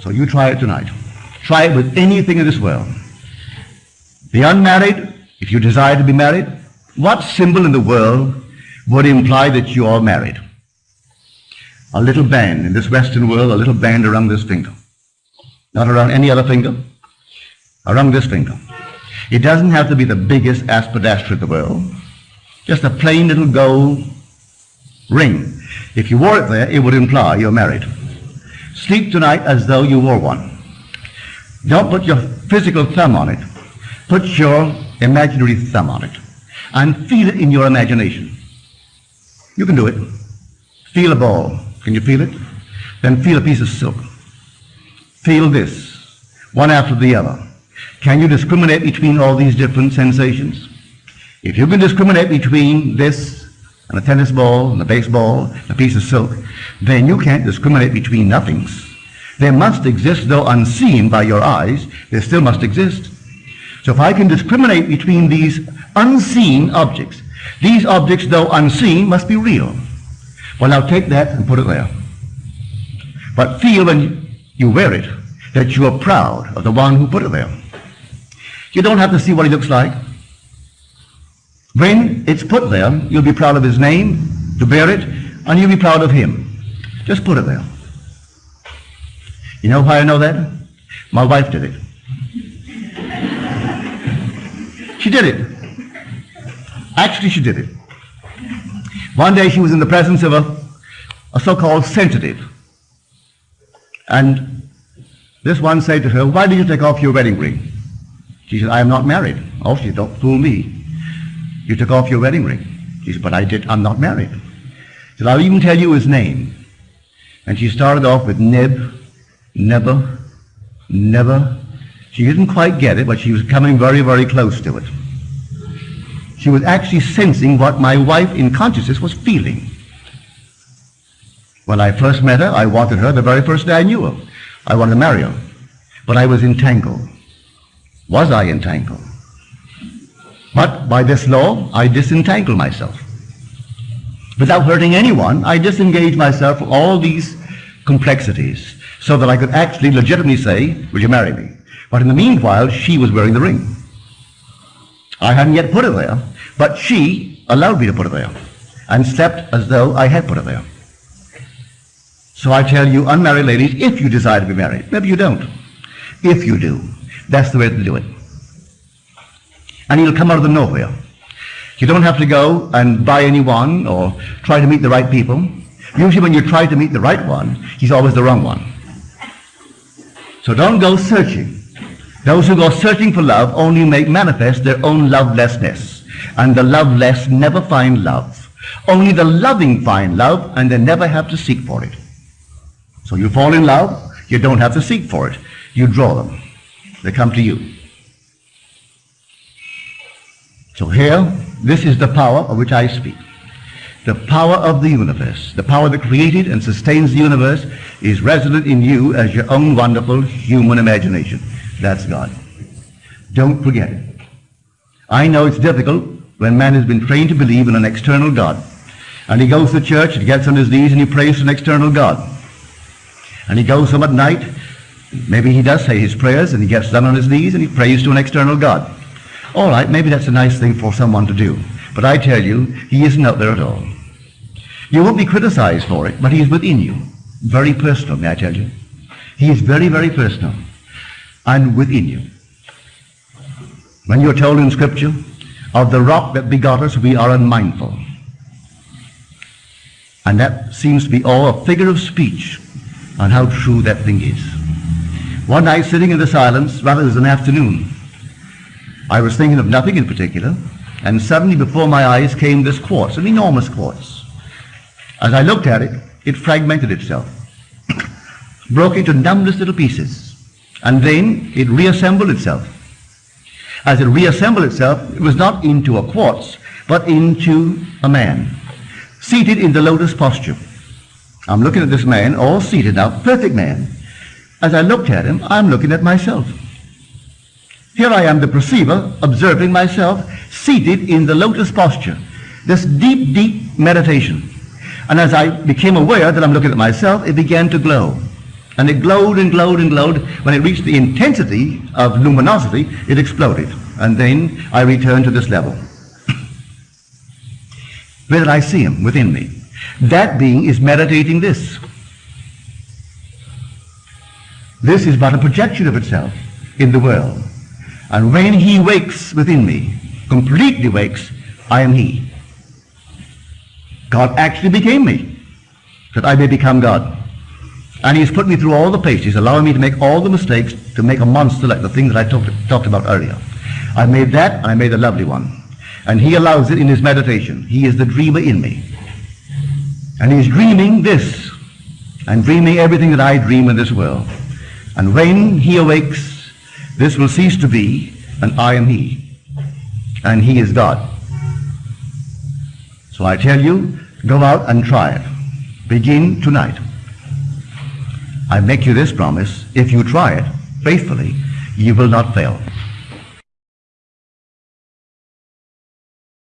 So you try it tonight. Try it with anything in this world. The unmarried, if you desire to be married, what symbol in the world would imply that you are married? A little band in this Western world, a little band around this finger. Not around any other finger, around this finger. It doesn't have to be the biggest aspidistra in the world. Just a plain little gold ring. If you wore it there, it would imply you're married. Sleep tonight as though you wore one. Don't put your physical thumb on it. Put your imaginary thumb on it. And feel it in your imagination. You can do it. Feel a ball. Can you feel it? Then feel a piece of silk. Feel this, one after the other. Can you discriminate between all these different sensations? If you can discriminate between this and a tennis ball and a baseball and a piece of silk, then you can't discriminate between nothings. They must exist, though unseen by your eyes, they still must exist. So if I can discriminate between these unseen objects, these objects, though unseen, must be real. Well, now take that and put it there. But feel when you wear it that you are proud of the one who put it there. You don't have to see what he looks like. When it's put there, you'll be proud of his name, to bear it, and you'll be proud of him. Just put it there. You know why I know that? My wife did it. She did it. Actually, she did it. One day she was in the presence of a, a so-called sensitive. And this one said to her, why did you take off your wedding ring? She said, I am not married. Oh, she don't fool me. You took off your wedding ring. She said, but I did, I'm not married. She said, I'll even tell you his name. And she started off with Neb, never, never. She didn't quite get it, but she was coming very, very close to it. She was actually sensing what my wife in consciousness was feeling. When I first met her, I wanted her the very first day I knew her. I wanted to marry her. But I was entangled. Was I entangled? But by this law, I disentangle myself. Without hurting anyone, I disengage myself from all these complexities so that I could actually legitimately say, will you marry me? But in the meanwhile, she was wearing the ring. I hadn't yet put it there, but she allowed me to put it there and slept as though I had put it there. So I tell you, unmarried ladies, if you desire to be married, maybe you don't. If you do, that's the way to do it and he'll come out of the nowhere. You don't have to go and buy anyone or try to meet the right people. Usually when you try to meet the right one, he's always the wrong one. So don't go searching. Those who go searching for love only make manifest their own lovelessness. And the loveless never find love. Only the loving find love and they never have to seek for it. So you fall in love, you don't have to seek for it. You draw them. They come to you. So here, this is the power of which I speak. The power of the universe, the power that created and sustains the universe, is resident in you as your own wonderful human imagination. That's God. Don't forget it. I know it's difficult when man has been trained to believe in an external God. And he goes to church and gets on his knees and he prays to an external God. And he goes home at night, maybe he does say his prayers and he gets down on his knees and he prays to an external God. All right, maybe that's a nice thing for someone to do. But I tell you, he isn't out there at all. You won't be criticized for it, but he is within you. Very personal, may I tell you. He is very, very personal. And within you. When you're told in Scripture, of the rock that begot us, we are unmindful. And that seems to be all a figure of speech on how true that thing is. One night, sitting in the silence, rather it was an afternoon, I was thinking of nothing in particular, and suddenly before my eyes came this quartz, an enormous quartz. As I looked at it, it fragmented itself, broke into numberless little pieces, and then it reassembled itself. As it reassembled itself, it was not into a quartz, but into a man, seated in the lotus posture. I'm looking at this man, all seated now, perfect man. As I looked at him, I'm looking at myself. Here I am, the perceiver, observing myself seated in the lotus posture. This deep, deep meditation. And as I became aware that I'm looking at myself, it began to glow. And it glowed and glowed and glowed. When it reached the intensity of luminosity, it exploded. And then I returned to this level. Where did I see him? Within me. That being is meditating this. This is but a projection of itself in the world. And when he wakes within me, completely wakes, I am he. God actually became me, that I may become God. And he's put me through all the paces, allowing me to make all the mistakes to make a monster like the thing that I talked, talked about earlier. I made that, I made a lovely one. And he allows it in his meditation. He is the dreamer in me. And he's dreaming this, and dreaming everything that I dream in this world. And when he awakes, this will cease to be, and I am he. And he is God. So I tell you, go out and try it. Begin tonight. I make you this promise, if you try it faithfully, you will not fail.